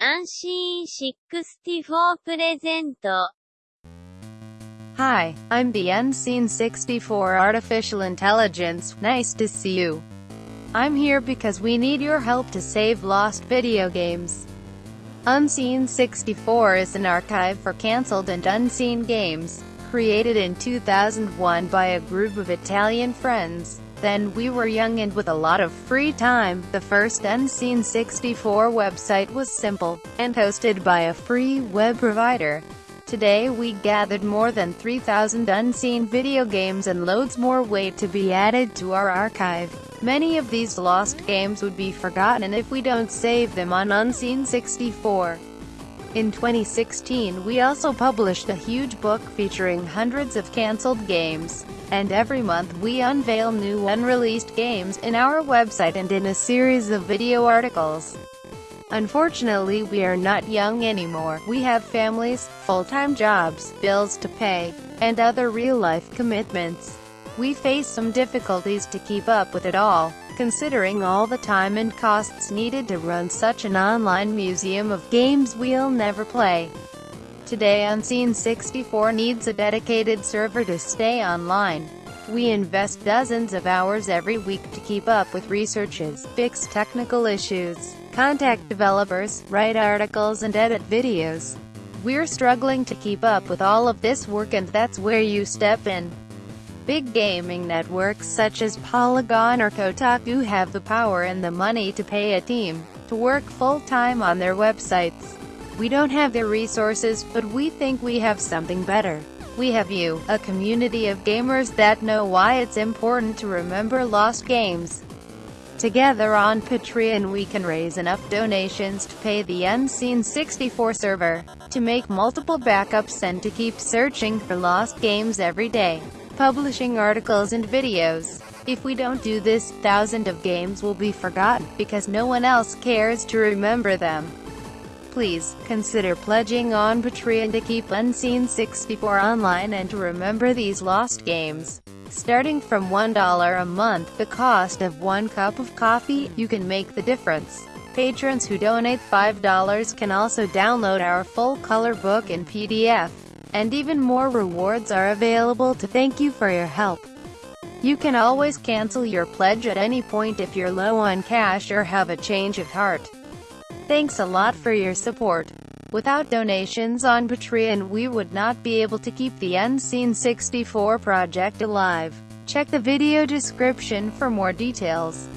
Unseen64 present. Hi, I'm the Unseen64 Artificial Intelligence, nice to see you. I'm here because we need your help to save lost video games. Unseen64 is an archive for cancelled and unseen games, created in 2001 by a group of Italian friends. Then we were young and with a lot of free time. The first Unseen 64 website was simple, and hosted by a free web provider. Today we gathered more than 3,000 unseen video games and loads more wait to be added to our archive. Many of these lost games would be forgotten if we don't save them on Unseen 64. In 2016 we also published a huge book featuring hundreds of cancelled games. And every month we unveil new unreleased games in our website and in a series of video articles. Unfortunately we are not young anymore, we have families, full-time jobs, bills to pay, and other real-life commitments. We face some difficulties to keep up with it all, considering all the time and costs needed to run such an online museum of games we'll never play. Today Unseen 64 needs a dedicated server to stay online. We invest dozens of hours every week to keep up with researches, fix technical issues, contact developers, write articles and edit videos. We're struggling to keep up with all of this work and that's where you step in. Big gaming networks such as Polygon or Kotaku have the power and the money to pay a team to work full-time on their websites. We don't have the resources, but we think we have something better. We have you, a community of gamers that know why it's important to remember lost games. Together on Patreon we can raise enough donations to pay the Unseen 64 server, to make multiple backups and to keep searching for lost games every day, publishing articles and videos. If we don't do this, thousands of games will be forgotten, because no one else cares to remember them please, consider pledging on Patreon to keep Unseen 64 online and to remember these lost games. Starting from $1 a month, the cost of one cup of coffee, you can make the difference. Patrons who donate $5 can also download our full color book in PDF. And even more rewards are available to thank you for your help. You can always cancel your pledge at any point if you're low on cash or have a change of heart. Thanks a lot for your support. Without donations on Patreon we would not be able to keep the Unseen 64 project alive. Check the video description for more details.